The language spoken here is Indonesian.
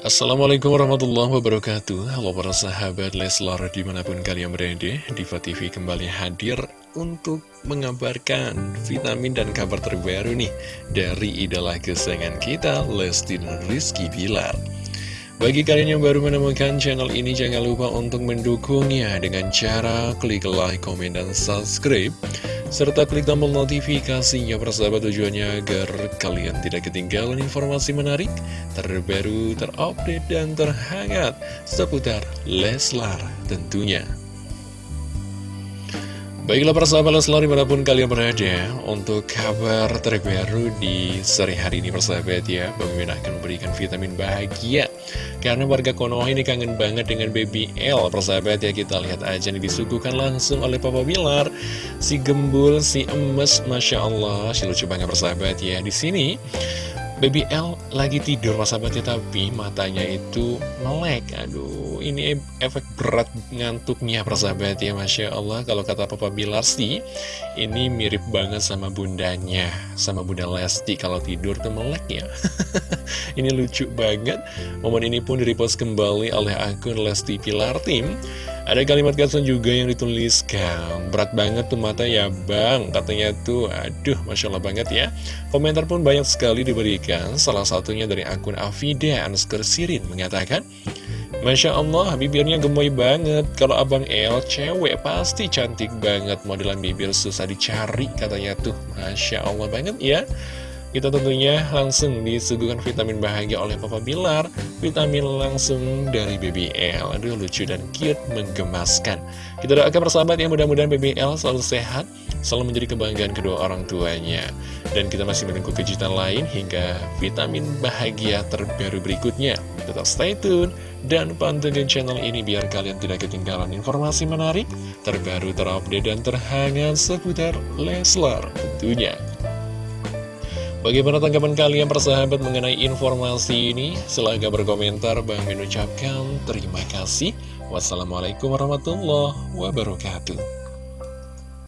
Assalamualaikum warahmatullahi wabarakatuh Halo para sahabat Leslar di mana pun kalian berada Diva TV kembali hadir untuk mengabarkan vitamin dan kabar terbaru nih Dari idola kesayangan kita Lesti Rizky Bilar bagi kalian yang baru menemukan channel ini, jangan lupa untuk mendukungnya dengan cara klik like, komen, dan subscribe. Serta klik tombol notifikasinya persahabat tujuannya agar kalian tidak ketinggalan informasi menarik, terbaru, terupdate, dan terhangat seputar Leslar tentunya. Baiklah para sahabat Leslar di mana pun kalian berada Untuk kabar terbaru di sore hari ini persahabat ya Bang akan memberikan vitamin bahagia. Karena warga Konoha ini kangen banget dengan baby L Persahabat ya kita lihat aja nih disuguhkan langsung oleh Papa Bilar. Si gembul, si emes, Masya Allah Si lucu banget persahabat ya. Di sini Baby L lagi tidur sahabatnya tapi matanya itu melek Aduh ini efek berat ngantuknya persahabat ya Masya Allah. Kalau kata Papa Bilar sih Ini mirip banget sama bundanya Sama bunda Lesti. Kalau tidur tuh melek ya. Ini lucu banget. Momen ini pun direpost kembali oleh akun Lesti Pilar Tim ada kalimat caption juga yang dituliskan. Berat banget tuh mata ya bang. Katanya tuh aduh Masya Allah banget ya. Komentar pun banyak sekali diberikan. Salah satunya dari akun Afida Anskar Sirin Mengatakan Masya Allah bibirnya gemoy banget. Kalau abang El cewek pasti cantik banget. Modelan bibir susah dicari Katanya tuh. Masya Allah banget ya kita tentunya langsung disuguhkan vitamin bahagia oleh Papa Bilar. Vitamin langsung dari BBL Aduh lucu dan cute, menggemaskan. Kita doakan persahabat yang mudah-mudahan BBL selalu sehat Selalu menjadi kebanggaan kedua orang tuanya. Dan kita masih menunggu kejutan lain hingga vitamin bahagia terbaru berikutnya. Tetap stay tune dan pantengin channel ini biar kalian tidak ketinggalan informasi menarik, terbaru, terupdate, dan terhangat seputar Leslar tentunya. Bagaimana tanggapan kalian persahabat mengenai informasi ini? Silahkan berkomentar, Bang mengucapkan terima kasih. Wassalamualaikum warahmatullahi wabarakatuh.